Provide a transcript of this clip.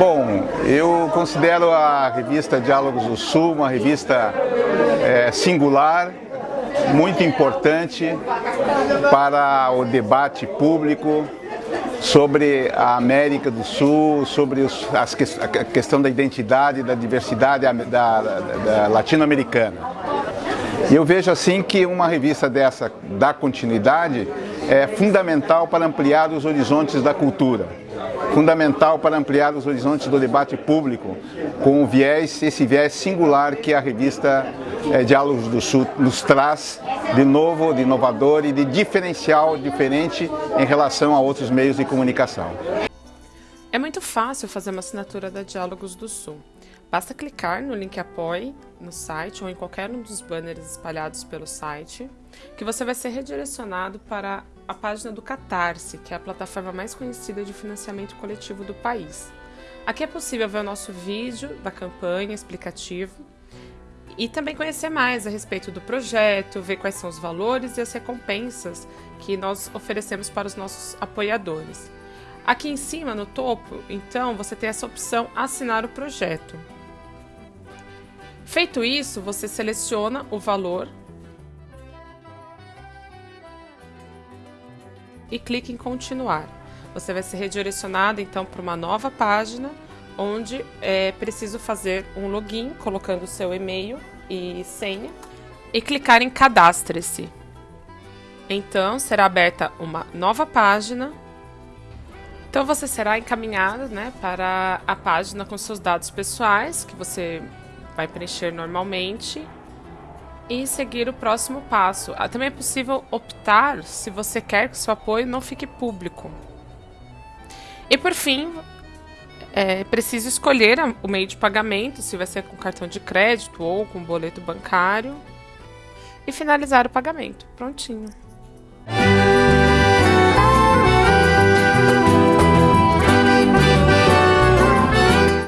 Bom, eu considero a revista Diálogos do Sul uma revista é, singular, muito importante para o debate público sobre a América do Sul, sobre os, as, a questão da identidade, da diversidade da, da, da latino-americana. Eu vejo assim que uma revista dessa, da continuidade, é fundamental para ampliar os horizontes da cultura fundamental para ampliar os horizontes do debate público com o viés, esse viés singular que a revista é, Diálogos do Sul nos traz de novo, de inovador e de diferencial diferente em relação a outros meios de comunicação. É muito fácil fazer uma assinatura da Diálogos do Sul. Basta clicar no link Apoie no site ou em qualquer um dos banners espalhados pelo site, que você vai ser redirecionado para a página do Catarse, que é a plataforma mais conhecida de financiamento coletivo do país. Aqui é possível ver o nosso vídeo da campanha explicativo e também conhecer mais a respeito do projeto, ver quais são os valores e as recompensas que nós oferecemos para os nossos apoiadores. Aqui em cima, no topo, então, você tem essa opção Assinar o projeto. Feito isso, você seleciona o valor e clique em continuar. Você vai ser redirecionado então para uma nova página onde é preciso fazer um login colocando seu e-mail e senha e clicar em cadastre-se. Então será aberta uma nova página. Então você será encaminhado né, para a página com seus dados pessoais que você vai preencher normalmente e seguir o próximo passo. Ah, também é possível optar se você quer que seu apoio não fique público. E por fim, é preciso escolher o meio de pagamento, se vai ser com cartão de crédito ou com boleto bancário, e finalizar o pagamento. Prontinho.